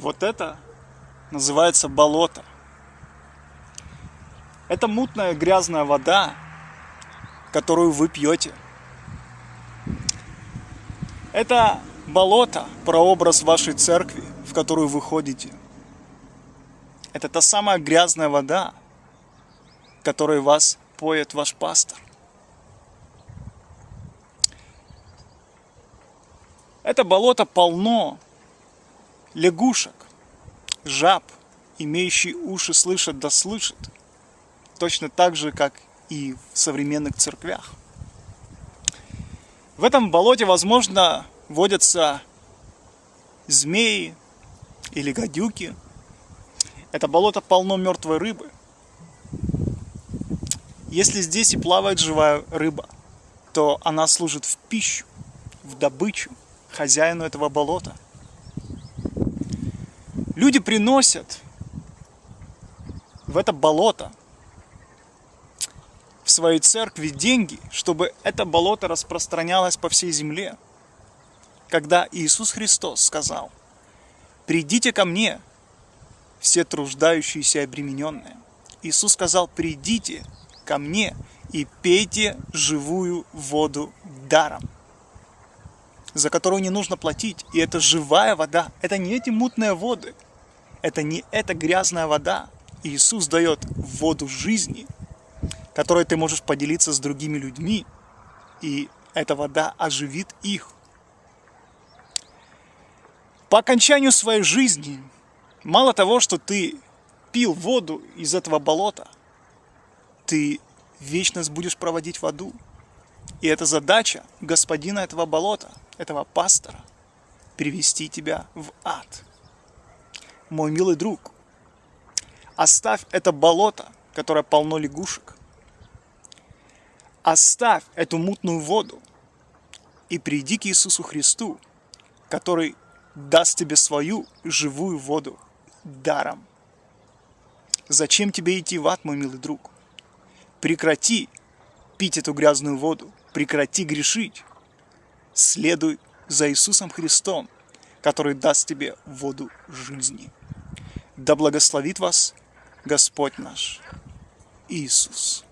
Вот это называется болото. Это мутная грязная вода, которую вы пьете. Это болото, прообраз вашей церкви, в которую вы ходите. Это та самая грязная вода, которой вас поет ваш пастор. Это болото полно лягушек, жаб, имеющие уши слышат да слышат, точно так же, как и в современных церквях. В этом болоте, возможно, водятся змеи или гадюки. Это болото полно мертвой рыбы. Если здесь и плавает живая рыба, то она служит в пищу, в добычу хозяину этого болота. Люди приносят в это болото в своей церкви деньги, чтобы это болото распространялось по всей земле. Когда Иисус Христос сказал, «Придите ко мне, все труждающиеся и обремененные». Иисус сказал, «Придите ко мне и пейте живую воду даром» за которую не нужно платить. И это живая вода. Это не эти мутные воды. Это не эта грязная вода. Иисус дает воду жизни – которой ты можешь поделиться с другими людьми, и эта вода оживит их. По окончанию своей жизни, мало того, что ты пил воду из этого болота, ты вечность будешь проводить в аду. И это задача господина этого болота, этого пастора, привести тебя в ад. Мой милый друг, оставь это болото, которое полно лягушек, Оставь эту мутную воду и приди к Иисусу Христу, который даст тебе свою живую воду даром. Зачем тебе идти в ад, мой милый друг? Прекрати пить эту грязную воду, прекрати грешить. Следуй за Иисусом Христом, который даст тебе воду жизни. Да благословит вас Господь наш Иисус.